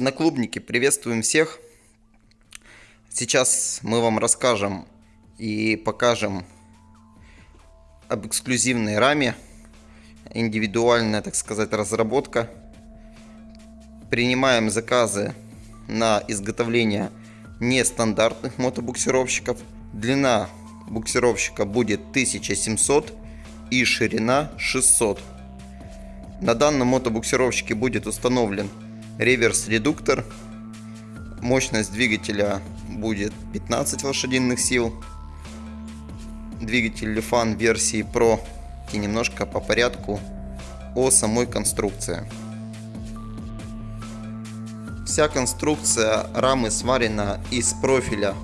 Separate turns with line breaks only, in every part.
Одноклубники, приветствуем всех! Сейчас мы вам расскажем и покажем об эксклюзивной раме, индивидуальная, так сказать, разработка. Принимаем заказы на изготовление нестандартных мотобуксировщиков. Длина буксировщика будет 1700 и ширина 600. На данном мотобуксировщике будет установлен реверс-редуктор. Мощность двигателя будет 15 лошадиных сил. Двигатель Lifan версии Pro. И немножко по порядку о самой конструкции. Вся конструкция рамы сварена из профиля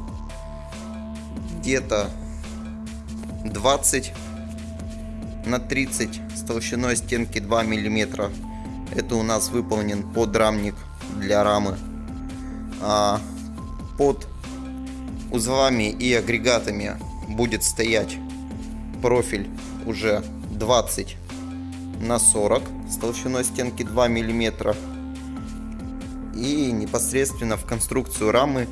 где-то 20 на 30 с толщиной стенки 2 мм. Это у нас выполнен подрамник для рамы. А под узлами и агрегатами будет стоять профиль уже 20 на 40 с толщиной стенки 2 мм. И непосредственно в конструкцию рамы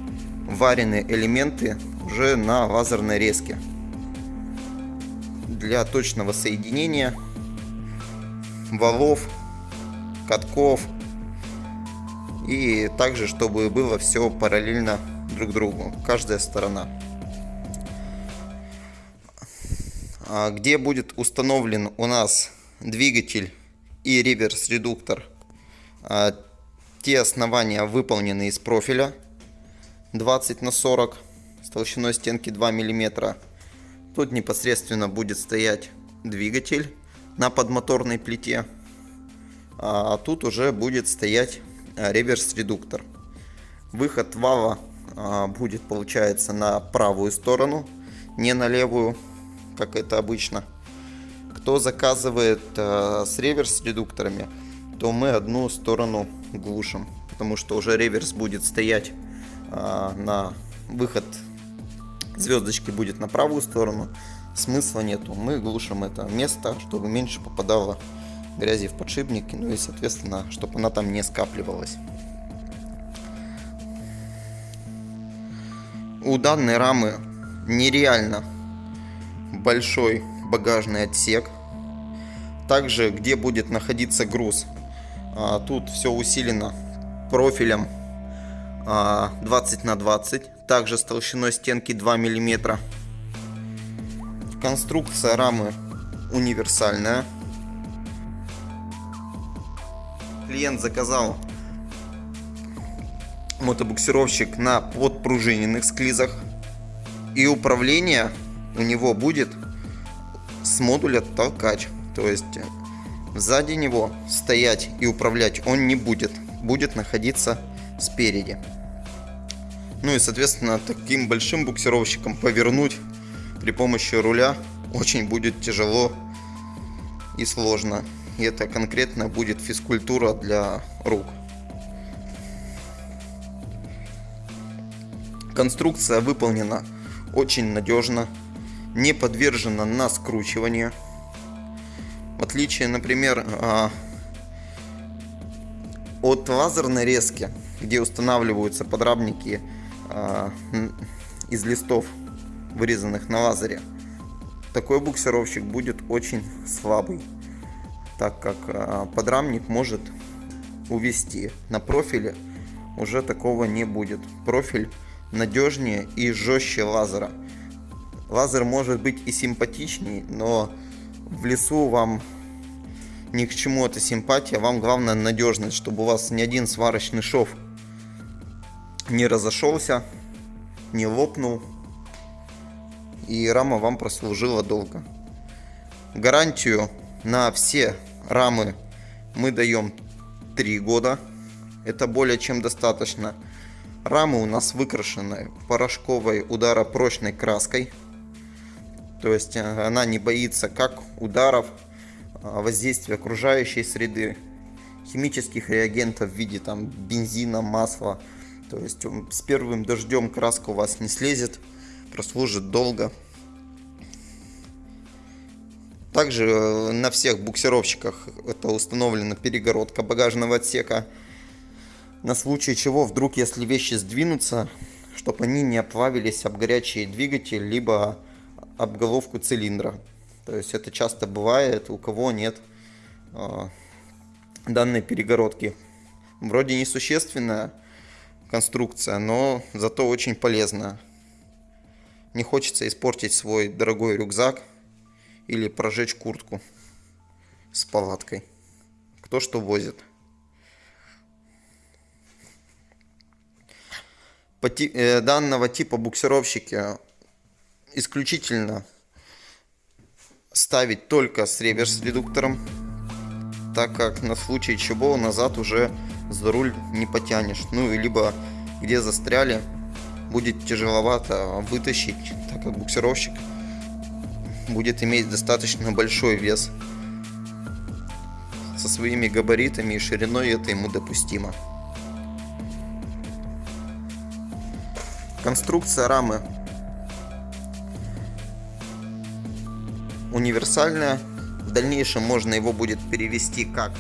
варены элементы уже на лазерной резке для точного соединения валов, катков и также, чтобы было все параллельно друг другу, каждая сторона. А где будет установлен у нас двигатель и реверс-редуктор. А те основания выполнены из профиля 20 на 40 с толщиной стенки 2 миллиметра Тут непосредственно будет стоять двигатель на подмоторной плите. А тут уже будет стоять а, реверс-редуктор. Выход вала а, будет, получается, на правую сторону, не на левую, как это обычно. Кто заказывает а, с реверс-редукторами, то мы одну сторону глушим, потому что уже реверс будет стоять на выход звездочки будет на правую сторону, смысла нету. Мы глушим это место, чтобы меньше попадало грязи в подшипники, ну и соответственно, чтобы она там не скапливалась. У данной рамы нереально большой багажный отсек. Также, где будет находиться груз, а, тут все усилено профилем 20 а, на 20 также с толщиной стенки 2 мм конструкция рамы универсальная клиент заказал мотобуксировщик на подпружиненных склизах и управление у него будет с модуля толкач то есть сзади него стоять и управлять он не будет будет находиться спереди. Ну и, соответственно, таким большим буксировщиком повернуть при помощи руля очень будет тяжело и сложно. И это конкретно будет физкультура для рук. Конструкция выполнена очень надежно, не подвержена на скручивание. В отличие, например, а, от лазерной резки, где устанавливаются подрамники э, из листов, вырезанных на лазере, такой буксировщик будет очень слабый, так как э, подрамник может увести. На профиле уже такого не будет. Профиль надежнее и жестче лазера. Лазер может быть и симпатичней, но в лесу вам ни к чему эта симпатия, вам главное надежность, чтобы у вас ни один сварочный шов не разошелся, не лопнул и рама вам прослужила долго. Гарантию на все рамы мы даем 3 года. Это более чем достаточно. Рамы у нас выкрашены порошковой ударопрочной краской. То есть э, она не боится как ударов, а, воздействия окружающей среды, химических реагентов в виде там бензина, масла. То есть с первым дождем краска у вас не слезет, прослужит долго. Также э, на всех буксировщиках это установлена перегородка багажного отсека. На случай чего, вдруг если вещи сдвинутся, чтобы они не оплавились об горячий двигатель, либо об головку цилиндра. То есть это часто бывает, у кого нет э, данной перегородки. Вроде несущественная конструкция, но зато очень полезная. Не хочется испортить свой дорогой рюкзак или прожечь куртку с палаткой. Кто что возит. По ти э, данного типа буксировщики исключительно ставить только с реверс-редуктором, так как на случай чего назад уже за руль не потянешь. Ну и либо где застряли, будет тяжеловато вытащить, так как буксировщик будет иметь достаточно большой вес. Со своими габаритами и шириной это ему допустимо. Конструкция рамы универсальная. В дальнейшем можно его будет перевести как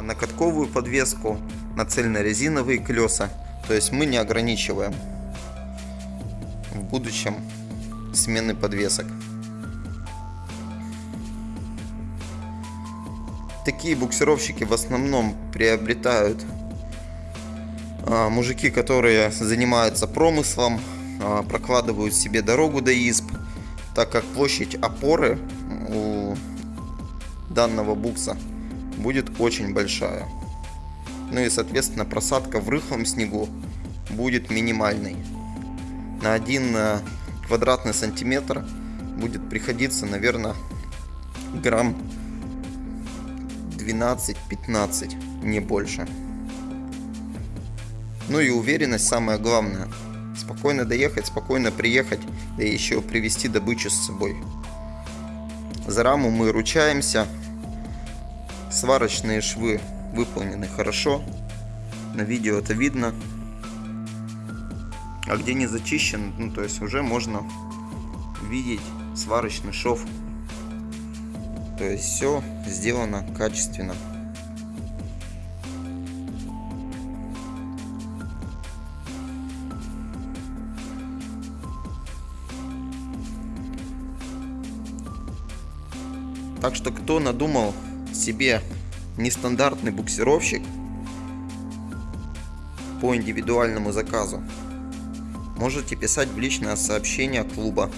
на катковую подвеску, на цельнорезиновые колеса. То есть мы не ограничиваем в будущем смены подвесок. Такие буксировщики в основном приобретают а, мужики, которые занимаются промыслом, а, прокладывают себе дорогу до изб, так как площадь опоры у данного букса будет очень большая. Ну и соответственно просадка в рыхлом снегу будет минимальной. На один э, квадратный сантиметр будет приходиться, наверное, грамм 12-15, не больше. Ну и уверенность самое главное. Спокойно доехать, спокойно приехать, да еще привезти добычу с собой. За раму мы ручаемся. Сварочные швы выполнены хорошо. На видео это видно. А где не зачищен, ну то есть уже можно видеть сварочный шов. То есть все сделано качественно. Так что кто надумал себе нестандартный буксировщик по индивидуальному заказу, можете писать в личное сообщение клуба.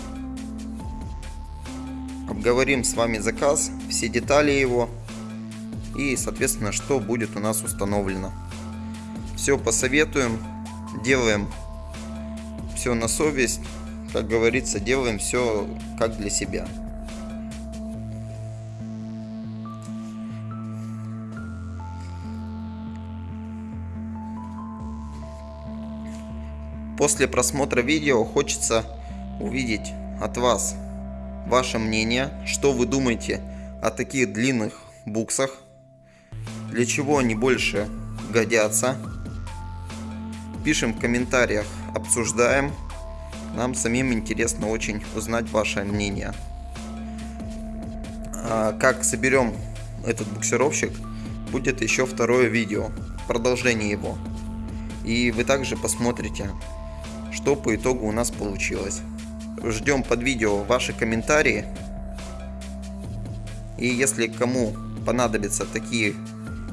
Обговорим с вами заказ, все детали его и, соответственно, что будет у нас установлено. Все посоветуем, делаем все на совесть, как говорится, делаем все как для себя. После просмотра видео хочется увидеть от вас ваше мнение, что вы думаете о таких длинных буксах, для чего они больше годятся. Пишем в комментариях, обсуждаем. Нам самим интересно очень узнать ваше мнение. А как соберем этот буксировщик, будет еще второе видео, продолжение его. И вы также посмотрите, что по итогу у нас получилось. Ждем под видео ваши комментарии. И если кому понадобятся такие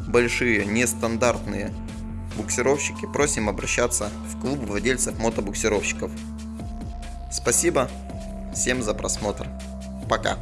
большие нестандартные буксировщики, просим обращаться в клуб владельцев мотобуксировщиков. Спасибо всем за просмотр. Пока.